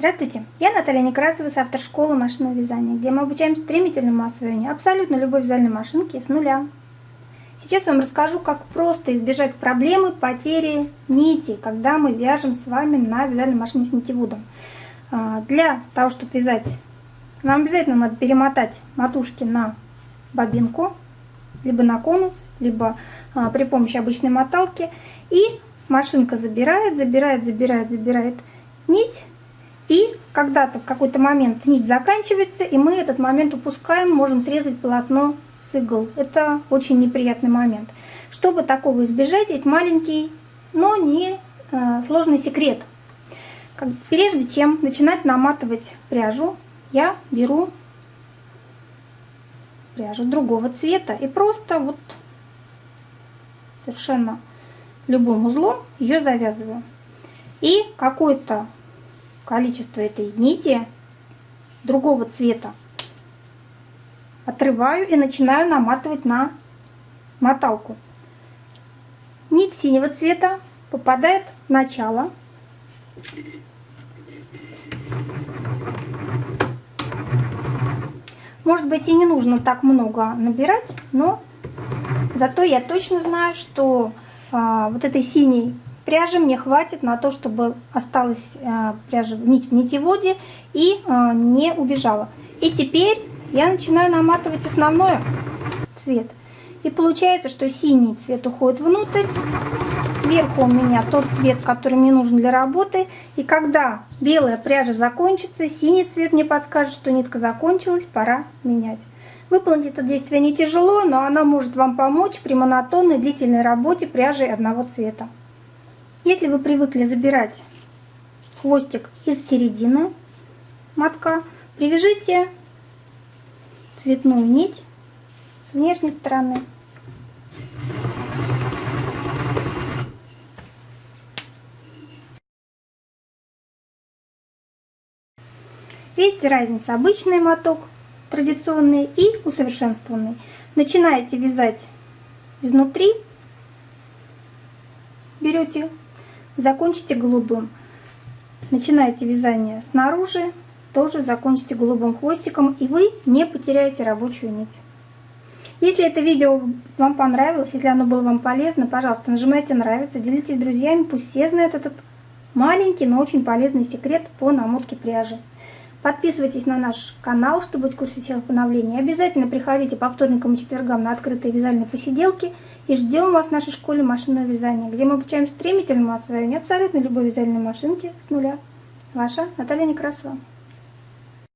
Здравствуйте, я Наталья Некрасова автор школы машинного вязания, где мы обучаем стремительному освоению абсолютно любой вязальной машинки с нуля. Сейчас я вам расскажу, как просто избежать проблемы потери нити, когда мы вяжем с вами на вязальной машине с нитеводом. А, для того, чтобы вязать, нам обязательно надо перемотать матушки на бобинку, либо на конус, либо а, при помощи обычной моталки. И машинка забирает, забирает, забирает, забирает нить и когда-то в какой-то момент нить заканчивается, и мы этот момент упускаем, можем срезать полотно с игл. Это очень неприятный момент. Чтобы такого избежать, есть маленький, но не э, сложный секрет. Прежде чем начинать наматывать пряжу, я беру пряжу другого цвета и просто вот совершенно любым узлом ее завязываю. И какой-то количество этой нити другого цвета отрываю и начинаю наматывать на моталку. Нить синего цвета попадает в начало. Может быть и не нужно так много набирать, но зато я точно знаю, что а, вот этой синей пряжи мне хватит на то, чтобы осталась э, пряжа нить в нитеводе и э, не убежала. И теперь я начинаю наматывать основной цвет. И получается, что синий цвет уходит внутрь, сверху у меня тот цвет, который мне нужен для работы. И когда белая пряжа закончится, синий цвет мне подскажет, что нитка закончилась, пора менять. Выполнить это действие не тяжело, но оно может вам помочь при монотонной длительной работе пряжи одного цвета. Если вы привыкли забирать хвостик из середины мотка, привяжите цветную нить с внешней стороны. Видите разницу? Обычный моток, традиционный и усовершенствованный. Начинаете вязать изнутри, берете закончите голубым. Начинаете вязание снаружи, тоже закончите голубым хвостиком, и вы не потеряете рабочую нить. Если это видео вам понравилось, если оно было вам полезно, пожалуйста, нажимайте нравится, делитесь с друзьями, пусть все знают этот маленький, но очень полезный секрет по намотке пряжи. Подписывайтесь на наш канал, чтобы быть в курсе всех обновлений. Обязательно приходите по вторникам и четвергам на открытые вязальные посиделки. И ждем вас в нашей школе машинного вязания, где мы обучаем стремительному освоению абсолютно любой вязальной машинки с нуля. Ваша Наталья Некрасова.